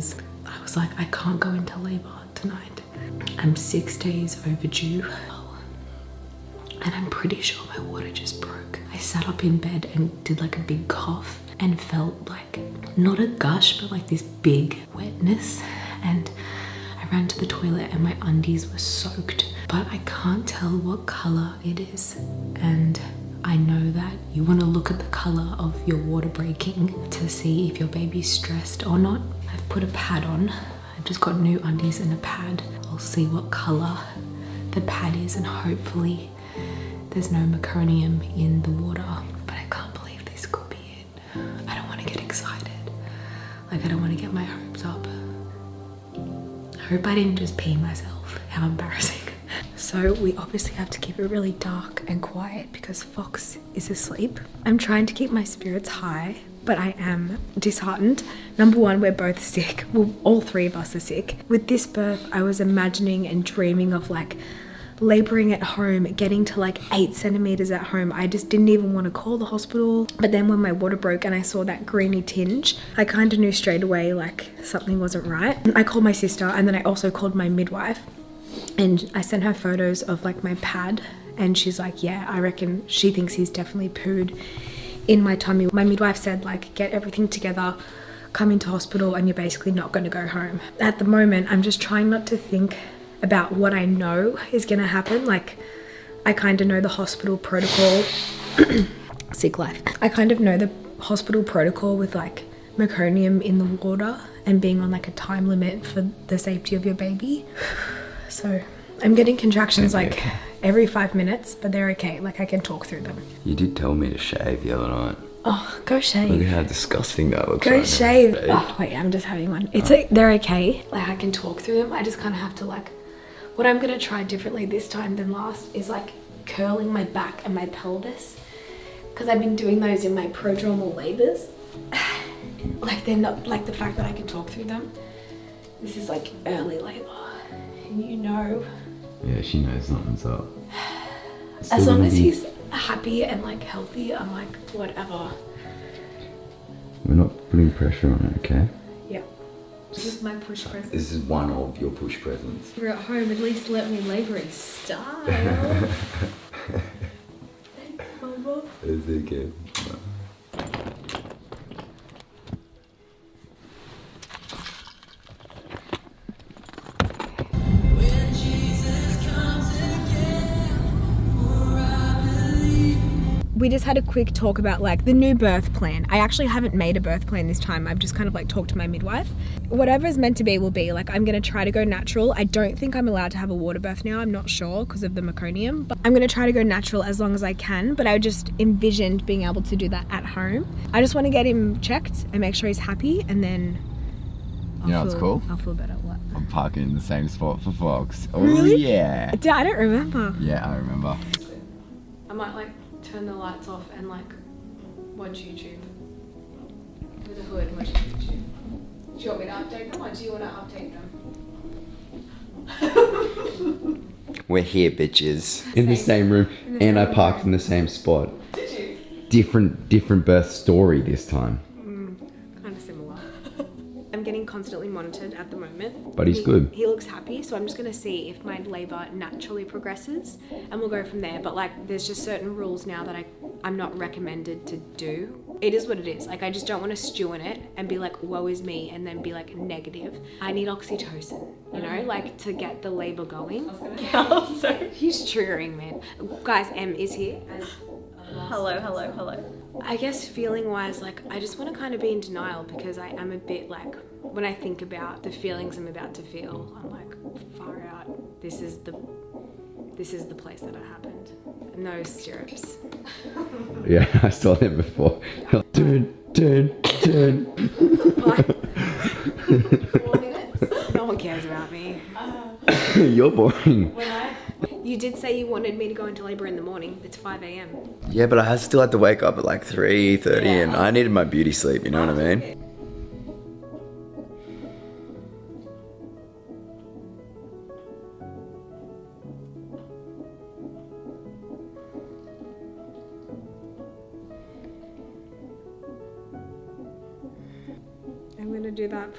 because I was like, I can't go into labor tonight. I'm six days overdue. And I'm pretty sure my water just broke. I sat up in bed and did like a big cough and felt like not a gush, but like this big wetness. And I ran to the toilet and my undies were soaked, but I can't tell what color it is. And I know that you want to look at the color of your water breaking to see if your baby's stressed or not. I've put a pad on. I've just got new undies and a pad. I'll see what color the pad is and hopefully there's no meconium in the water. But I can't believe this could be it. I don't want to get excited. Like I don't want to get my hopes up. I hope I didn't just pee myself. How embarrassing. So we obviously have to keep it really dark and quiet because Fox is asleep. I'm trying to keep my spirits high, but I am disheartened. Number one, we're both sick. Well, all three of us are sick. With this birth, I was imagining and dreaming of like laboring at home, getting to like eight centimeters at home. I just didn't even want to call the hospital. But then when my water broke and I saw that greeny tinge, I kind of knew straight away like something wasn't right. I called my sister and then I also called my midwife and I sent her photos of like my pad and she's like yeah I reckon she thinks he's definitely pooed in my tummy my midwife said like get everything together come into hospital and you're basically not going to go home. At the moment I'm just trying not to think about what I know is going to happen. Like I kind of know the hospital protocol. Sick life. I kind of know the hospital protocol with like meconium in the water and being on like a time limit for the safety of your baby. So I'm getting contractions like every five minutes, but they're okay. Like I can talk through them. You did tell me to shave the other night. Oh, go shave. Look at how disgusting that looks. Go right shave. Oh wait, I'm just having one. It's like they're okay. Like I can talk through them. I just kind of have to like. What I'm gonna try differently this time than last is like curling my back and my pelvis, because I've been doing those in my prodromal labors. like they're not like the fact that I can talk through them. This is like early labor, and you know Yeah, she knows something's up. It's As long as be- he's happy and like healthy, I'm like, whatever. We're not putting pressure on it, okay? Yeah. This is my push present. This is one of your push presents. You're at home, at least let me labor in style. Thanks, Mama. Is it just had a quick talk about like the new birth plan. I actually haven't made a birth plan this time. I've just kind of like talked to my midwife. Whatever is meant to be will be. Like I'm gonna try to go natural. I don't think I'm allowed to have a water birth now. I'm not sure because of the meconium. But I'm gonna try to go natural as long as I can. But I just envisioned being able to do that at home. I just want to get him checked and make sure he's happy, and then. I'll You know what's feel- cool? I'll feel better. What? I'm parking in the same spot for Fox. Oh Really? yeah. Dude, I don't remember. Yeah, I remember. I might like turn the lights off and like watch YouTube. With a hood, watch YouTube. Do you want me to update them or do you want to update them? We're here, bitches. In the same room, the and I parked room. in the same spot. Did you? Different, different birth story this time. Kind of similar. I'm getting constantly monitored at the moment. But he's He- good. He looks happy, so I'm just gonna see if my labour naturally progresses, and we'll go from there. But like, there's just certain rules now that I I'm not recommended to do. It is what it is. Like, I just don't want to stew in it and be like, "Woe is me," and then be like negative. I need oxytocin, you know, like to get the labour going. so he's triggering, man. Guys, M is here. And Hello, hello, hello. I guess feeling wise, like I just want to kind of be in denial because I am a bit like when I think about the feelings I'm about to feel, I'm like far out. This is the this is the place that it happened. And those stirrups. Yeah, I saw them before. Turn, turn, turn. Four minutes. No one cares about me. You're boring. You did say you wanted me to go into labor in the morning. It's 5 a.m. Yeah, but I still had to wake up at like 3.30 and I needed my beauty sleep, you know what I mean?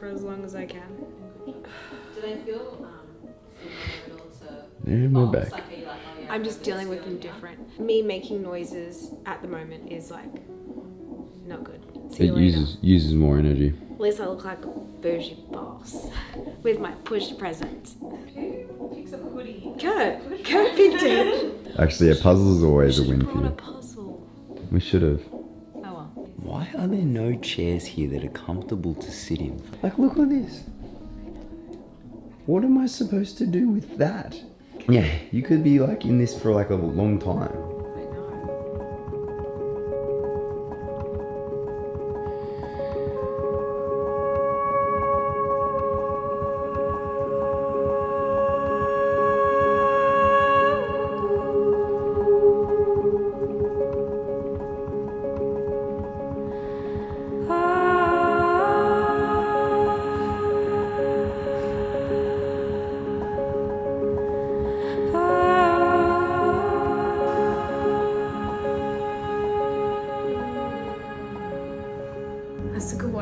For as long as I can. Do they feel um, similar to Yeah, we're Fox? back. Like, are you like, oh, yeah, I'm just dealing with them different. Me making noises at the moment is like not good. See you It later. uses uses more energy. At least I look like a bougie boss with my push present. Picks up a hoodie. Kurt, Kurt picked it. Actually, a puzzle is always a win for Brought you. puzzle. We should have. Why are there no chairs here that are comfortable to sit in? Like, look at this. What am I supposed to do with that? Yeah, you could be like in this for like a long time.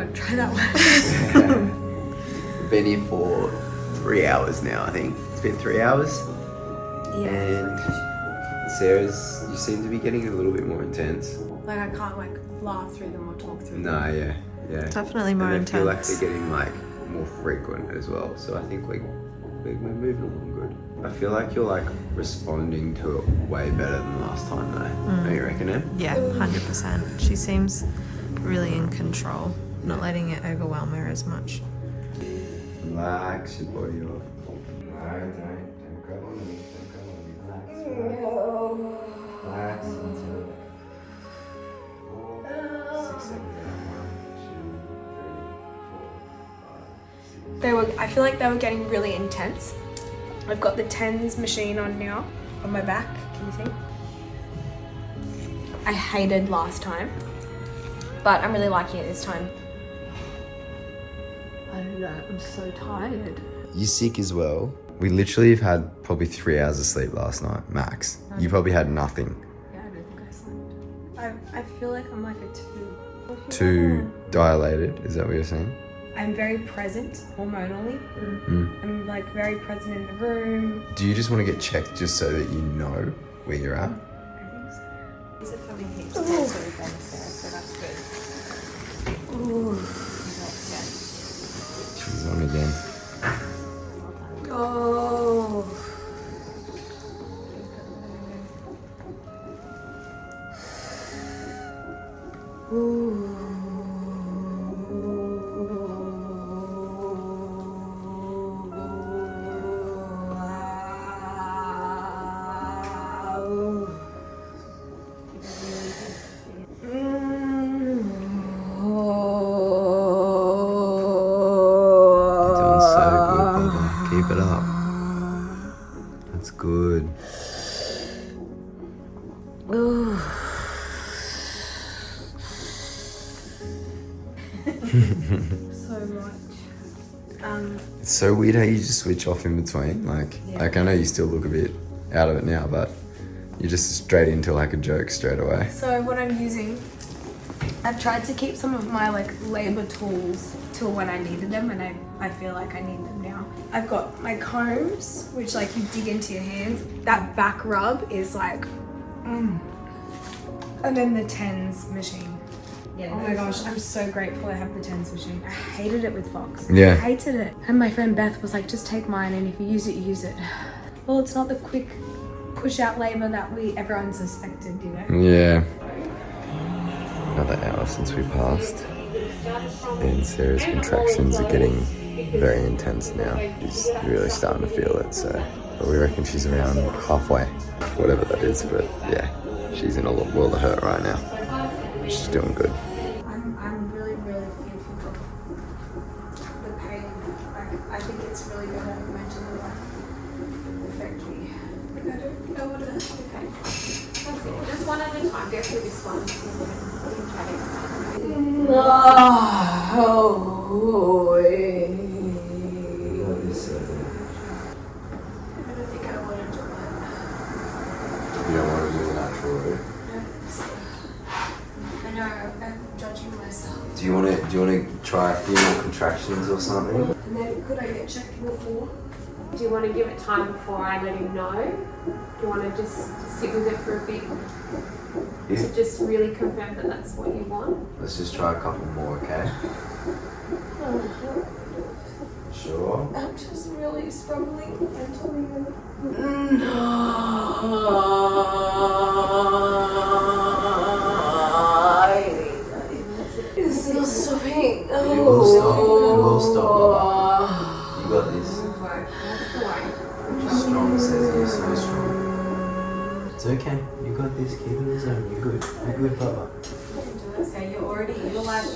That's a. Try that one. Been here for three hours now, I think. It's been three hours. And Sarah's, you seem to be getting a little bit more intense. Like I can't like laugh through them or talk through them. No, yeah, yeah. Definitely more and I feel like intense. they're getting like more frequent as well. So I think we we're, we're moving along good. I feel like you're like responding to it way better than last time though. Don't mm. you reckon it? Yeah, 100%. She seems really in control, not letting it overwhelm her as much. Relax your body off. No, don't, don't grab on me. Don't grab on me. Relax. Relax until four, six, seven, eight, one, two, three, four, five, six. They were. I feel like they were getting really intense. I've got the tens machine on now on my back. Can you see? I hated last time, but I'm really liking it this time. I don't know. I'm so tired. You sick as well? We literally have had probably three hours of sleep last night, max. You probably had nothing. Yeah, I don't think I slept. I, I feel like I'm like a two. Too dilated, is that what you're saying? I'm very present hormonally. Mm. I'm like very present in the room. Do you just want to get checked just so that you know where you're at? I think so. These are coming heaps closer with them, Sarah, so that's good. Ooh. On again. Oh. That's good. so much. Um, It's so weird how you just switch off in between. Like, like I know you still look a bit out of it now, but you're just straight into like a joke straight away. so what I'm using, I've tried to keep some of my like labor tools till when I needed them, and I I feel like I need them. I've got my combs, which like you dig into your hands. That back rub is like, mm. and then the tens machine. Yeah, Oh my gosh, I'm so grateful I have the tens machine. I hated it with Fox. Yeah. I hated it. And my friend Beth was like, just take mine and if you use it, you use it. Well, it's not the quick push out labor that we everyone suspected, you know? Yeah. Another hour since we passed. And Sarah's contractions are getting very intense now. She's really starting to feel it, so. But we reckon she's around halfway, whatever that is. But yeah, she's in a world of hurt right now. She's doing good. I'm, I'm really, really fearful of the pain I think it's really going to mentally affect me. I don't know what to Okay. That's it. Just one at a time. Go through this one. We can try next time. I don't think I want to do it. You don't want to do the natural route. I know, I'm judging myself. Do you want to? Do you want to try a few more contractions or something? And then could I get checked before? Do you want to give it time before I let him know? Do you want to just sit with it for a bit Yeah. to just really confirm that that's what you want? Let's just try a couple more, okay? Uh-huh. Sure. I'm just really struggling mentally. It's still stopping. You will stop. You will stop, Baba. You got this. Strong says you're so strong. It's okay. You got this. Keep it in the zone. You're good. You're good, Baba. So you're already, you're like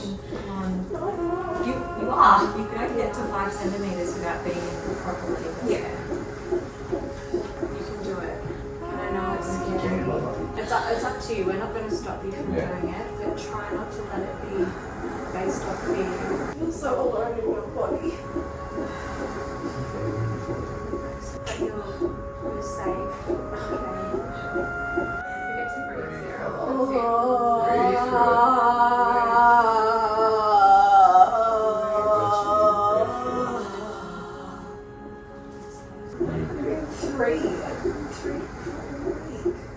on, you, you are, you can only get to five centimeters without being in properly. Yeah. I know it's scary. Baba. It's up, it's up to you. We're not going to stop you from Yeah. doing it, but try not to let it be based off fear. You feel so alone in your body. Three. I for a week.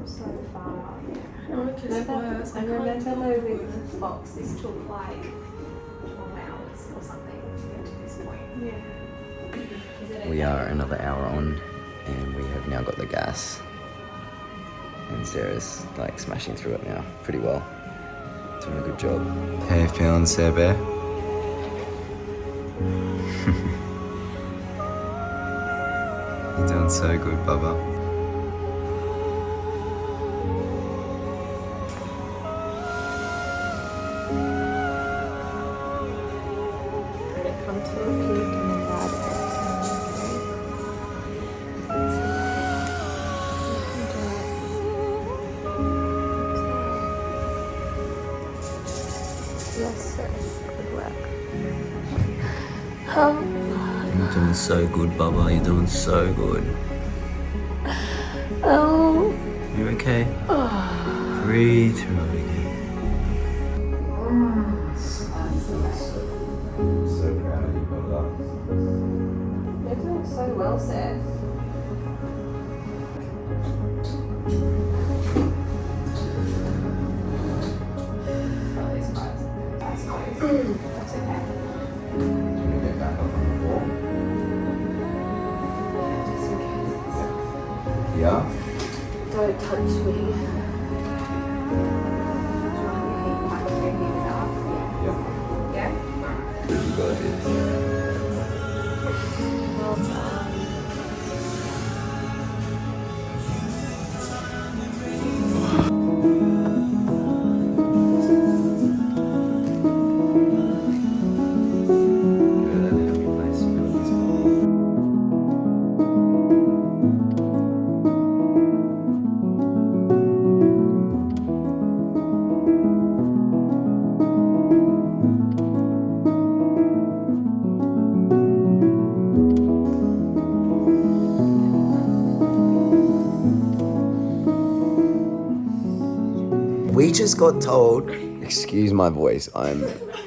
We've come so far. Remember, I remember moving with Fox. This took like 12 hours or something to get to this point. Yeah. We are another hour on, and we have now got the gas. And Sarah's like smashing through it now pretty well. Doing a good job. How you feeling, Sarah Bear? You're doing so good, Bubba. Yes, sir. Good work. Um, You're doing so good, Bubba. You're doing so good. oh. You okay? Breathe through in case. Yeah? Don't touch me. Do you want your heat back to heat it We just got told. Excuse my voice. I'm.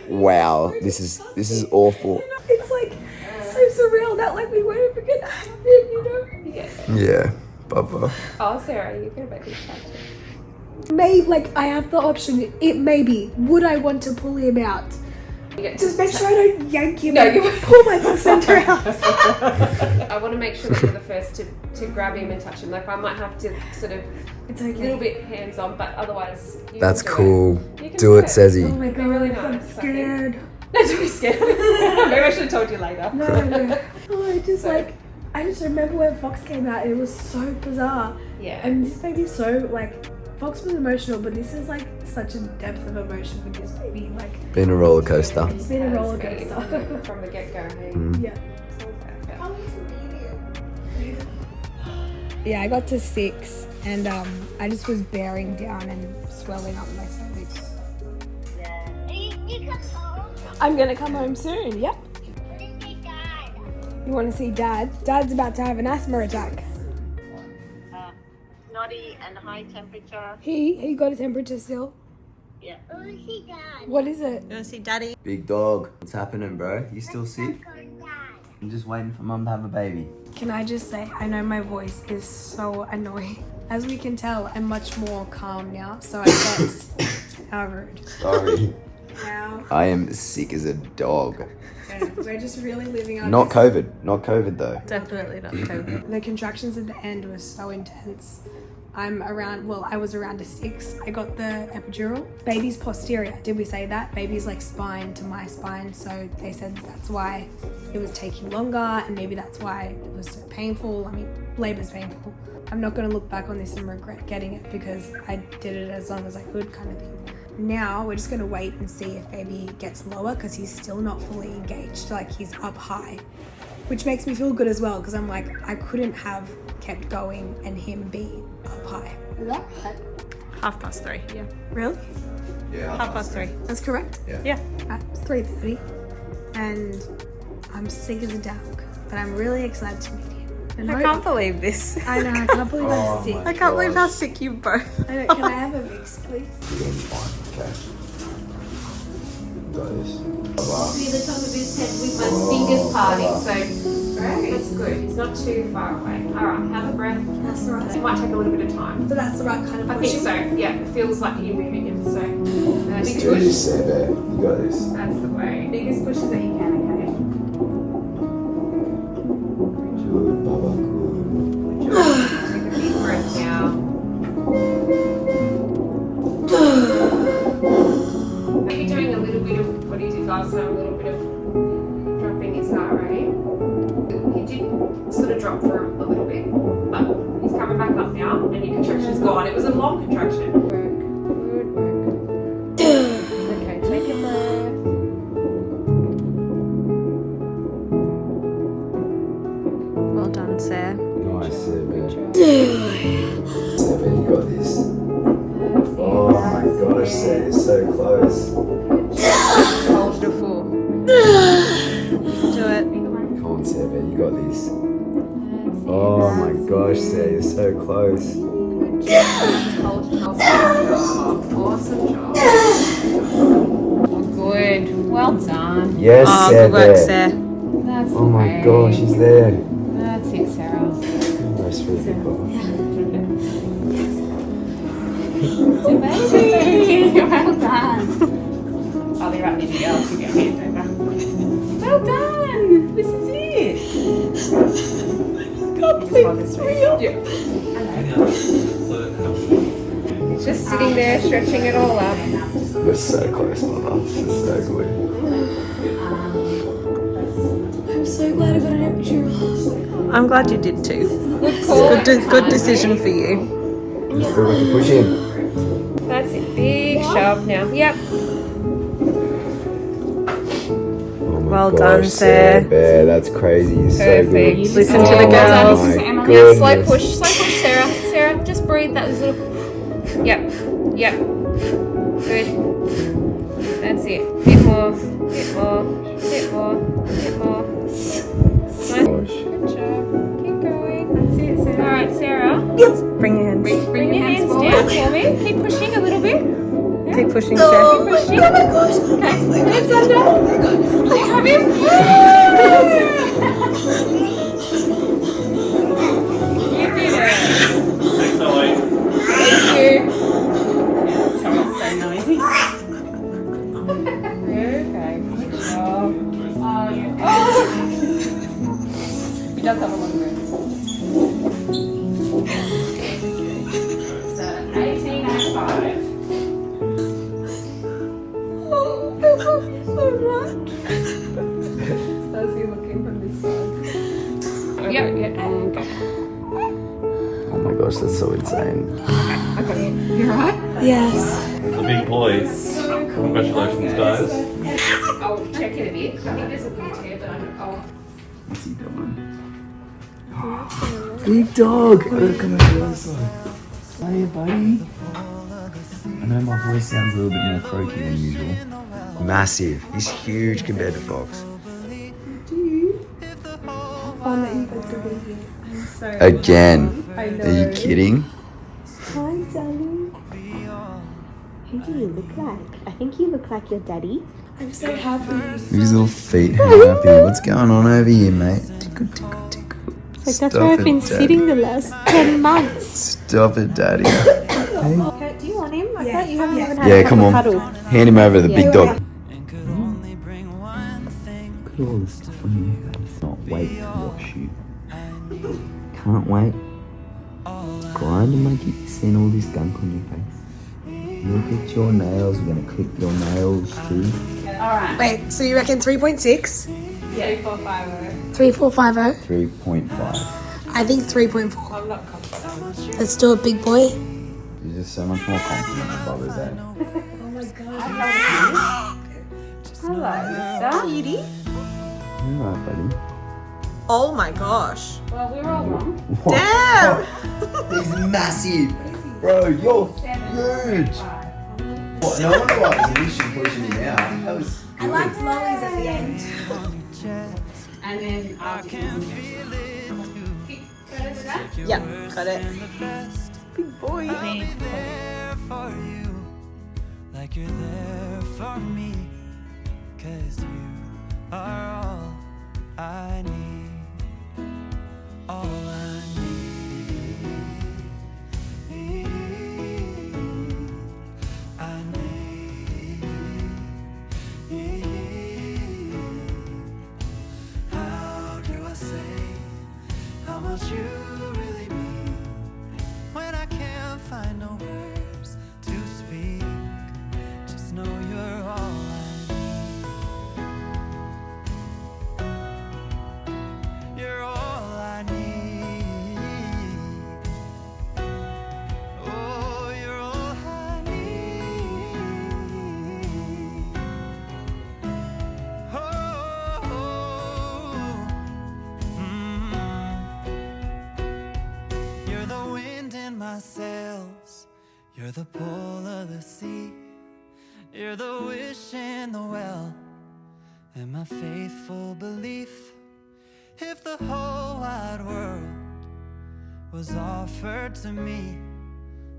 Wow. This is this is awful. It's like so surreal that like we won't ever get to have him, you know? Yeah. Yeah, Bubba. Oh, Sarah, you're gonna make me sad too. May like I have the option. It may be. Would I want to pull him out? Just make sure I don't yank him. No, and you- pull my placenta out. I want to make sure that you're the first to, to grab him and touch him. Like I might have to sort of It's a okay. little bit hands on, but otherwise. You That's can do cool. You can Do it, Oh Sezzy. my It'd be really god, I'm nice, I think. scared. It. No, don't be scared. Maybe I should have told you later. No, no. Oh, I just So- like I just remember when Fox came out. It was so bizarre, Yeah. and this made me so like. Fox was emotional, but this is like such a depth of emotion with this baby. Like Been a roller coaster. it's been a roller coaster. From the get go. Hey. Mm. yeah. Yeah, I got to six, and um, I just was bearing down and swelling up my cervix. I'm gonna come home soon. Yep. You want to see Dad? Dad's about to have an asthma attack. Snotty and high temperature. He he got a temperature still. Yeah. What is it? You wanna see daddy? Big dog. What's happening, bro? You still sick? I'm just waiting for mum to have a baby. Can I just say I know my voice is so annoying. As we can tell, I'm much more calm now. So I guess how rude. Sorry. Now I am sick as a dog. we're just really living our Not COVID. Not COVID though. Definitely not COVID. The contractions at the end were so intense. I'm around, well, I was around a six. I got the epidural. Baby's posterior. Did we say that? Baby's like spine to my spine. So they said that's why it was taking longer and maybe that's why it was so painful. I mean, labor's painful. I'm not going to look back on this and regret getting it because I did it as long as I could, kind of thing. Now we're just going to wait and see if baby gets lower because he's still not fully engaged. Like he's up high which makes me feel good as well because I'm like I couldn't have kept going and him be up high. Is that right? Half past three. Yeah. Really? Yeah. Half past three. That's correct. Yeah. At three thirty, and I'm sick as a dog, but I'm really excited to meet you. And I hope- can't believe this. I know. I can't believe Oh I'm sick. I can't believe how sick you both. I know, can I have a mix, please? You're gonna be fine. Okay. Got this. Be the top of his head with my fingers parting, so that's good. It's not too far away. All right, have a breath. That's the It might take a little bit of time. But that's the right kind of I think so. Yeah, it feels like you're moving in. So that's Let's do good. this, Sam Bear. You got this. That's the way. Biggest pushes that you can. Okay. Good, Bubba. Good. Take a deep breath now. Maybe doing a little bit of what he did last time, Awesome job. Good. Well done. Yes, Oh, Sam good work, Sarah. That's Oh my gosh, he's there. That's it, Sarah. That's really good, Bubba. Amazing. well done. I'll be right near you. I'll give you over. Well done. This is it. God, please, real. Yeah. Just sitting there, stretching it all up. We're so close, Bubba. This is so good. I'm so glad I got an epidural. I'm glad you did too. Good call. Good, de- good decision for you. You still got to push in. That's it. Big shove now. Yep. Oh Well gosh, done, Sarah. Sam Bear. That's crazy. You're so Perfect. good. Listen to Oh, the well girls. done. My Now slow push, slow push, Sarah. Sarah, just breathe. That was a little. Yep. Yep. Good. That's it. Bit more. Bit more. Bit more. Bit more. Nice. Good job. Keep going. That's it, Sarah. All right, Sarah. Bring your hands. Bring your hands down for me. Keep pushing a little bit. Keep pushing, Sarah. Keep pushing. Oh my gosh. Okay. It's under. Oh my god. Like, oh come in. Oh dog! Come over the other buddy. I know my voice sounds a little bit more croaky than usual. Massive. He's huge compared to Fox. Fun that you guys are being here. I'm so Again. Are you kidding? Hi, darling. Who do you look like? I think you look like your daddy. I'm so happy. His little feet happy. What's going on over here, mate? Tickle, tickle, tickle. Like that's Stop where I've been Daddy. sitting the last 10 months. Stop it, daddy. Kurt, do you want him? I thought you haven't even had Yeah, a come on. cuddle. Hand him over to the Yeah. big dog. Look at all this stuff on your face. Not wait to wash you. Can't wait. Grind and make you seeing all this gunk on your face. Look at your nails. We're gonna clip your nails too. All right. Wait, so you reckon 3.6? Yeah, 3450. 3450? Three point five. I think 3.4. I'm not confident. Let's do it, big boy. You're just so much more confident than i eh? am oh my god Hello, Cutie. You alright, buddy? Oh my gosh. Well, we were all wrong. What? Damn! He's massive! Bro, you're huge! What? No wonder why it was an issue pushing him out. That was I liked lollies at the end. And then um, I'll do Yeah, cut it. Big boy. like you're there for me. The pull of the sea. You're the wish in the well. And my faithful belief. If the whole wide world was offered to me,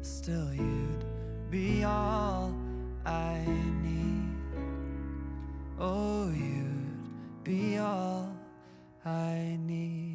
still you'd be all I need. Oh, you'd be all I need.